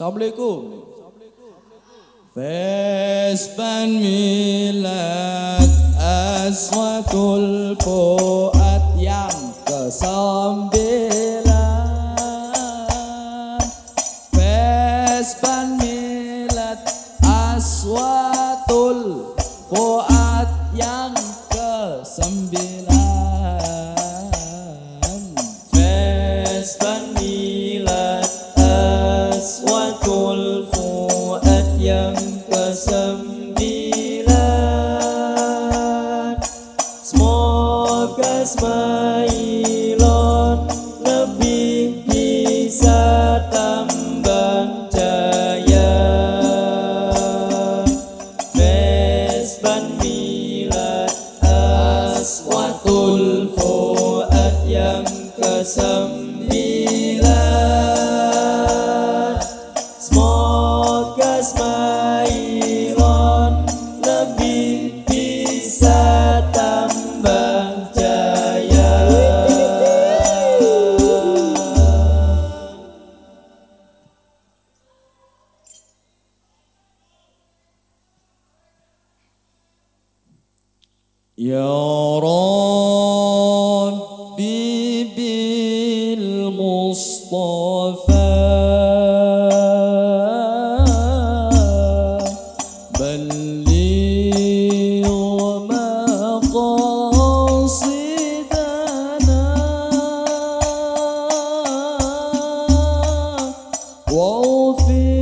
Assalamualaikum. Fesban milat aswatul poat yang kesambil. واغفر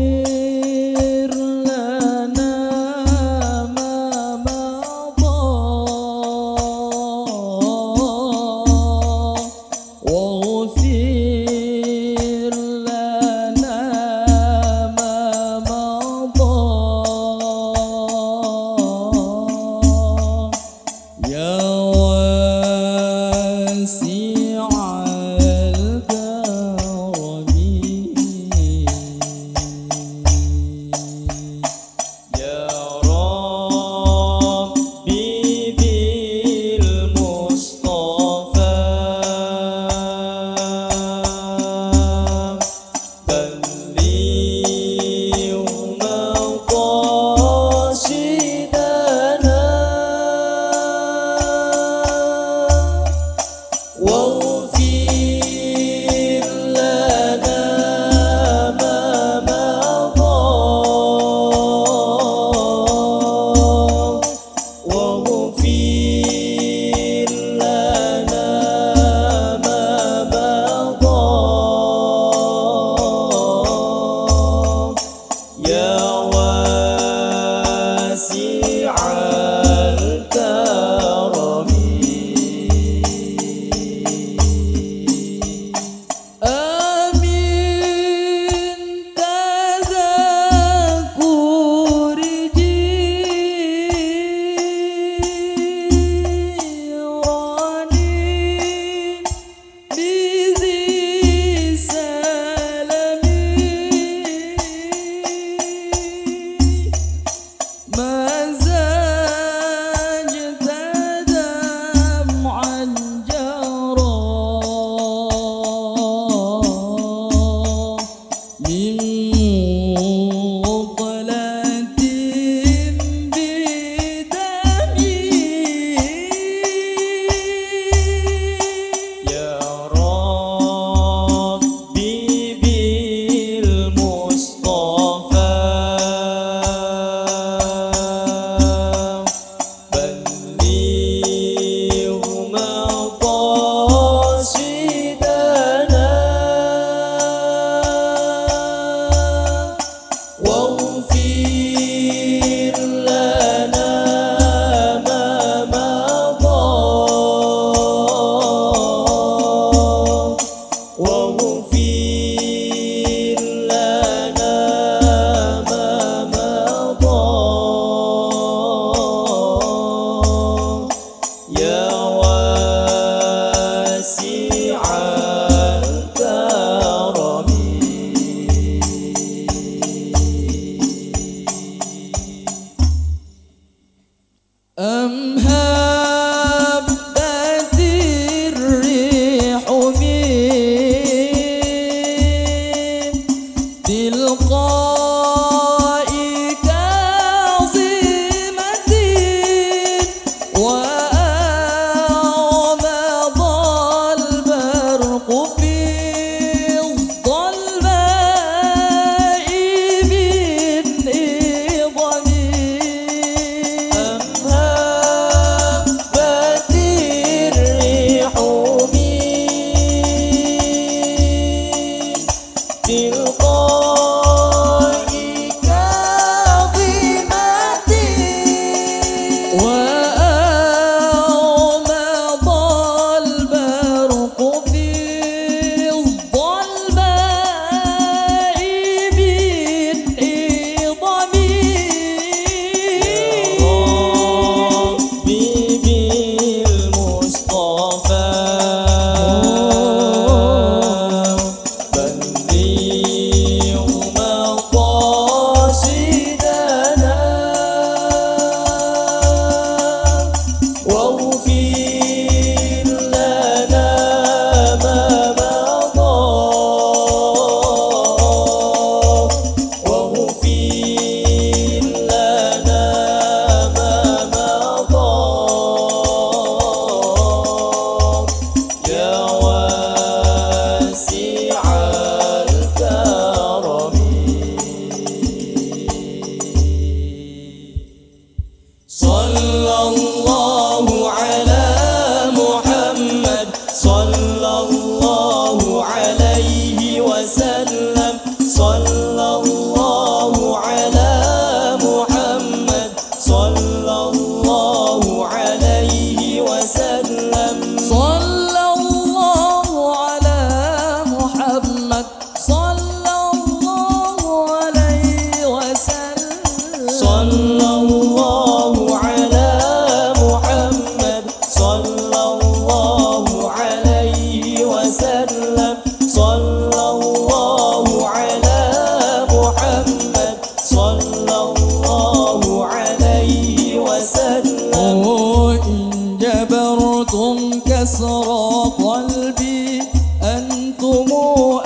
حسرة قلبي أنتم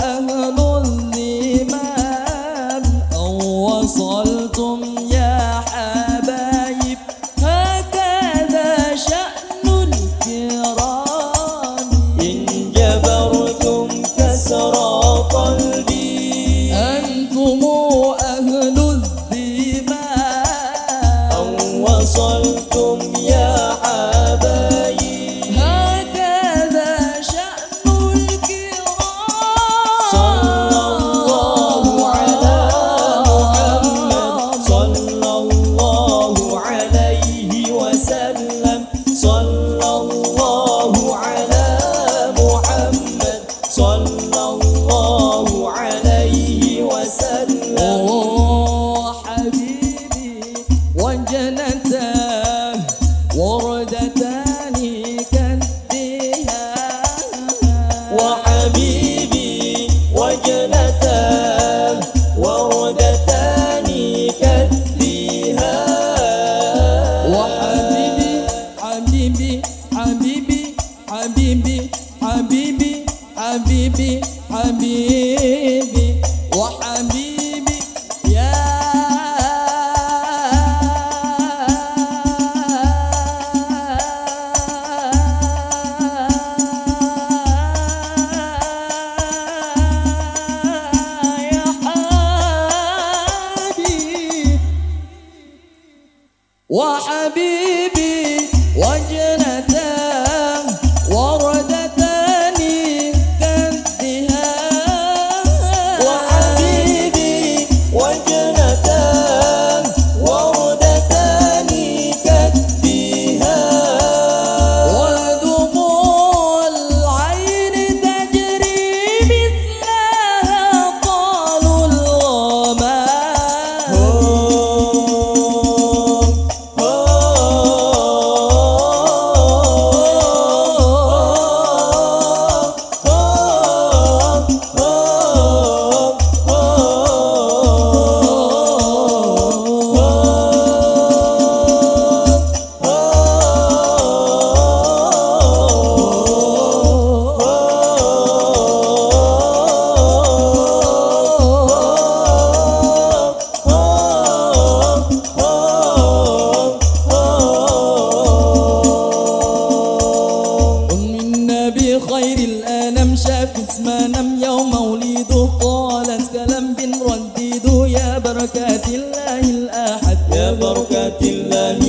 أهل الإيمان. أو وصلتم يا حبايب؟ هكذا شأن الكرام. إن جبرتم كسرى قلبي أنتم خير الأنام شاف اسما نم يوم مولده. قالت كلام بن رديده يا بركات الله الأحد. يا بركات الله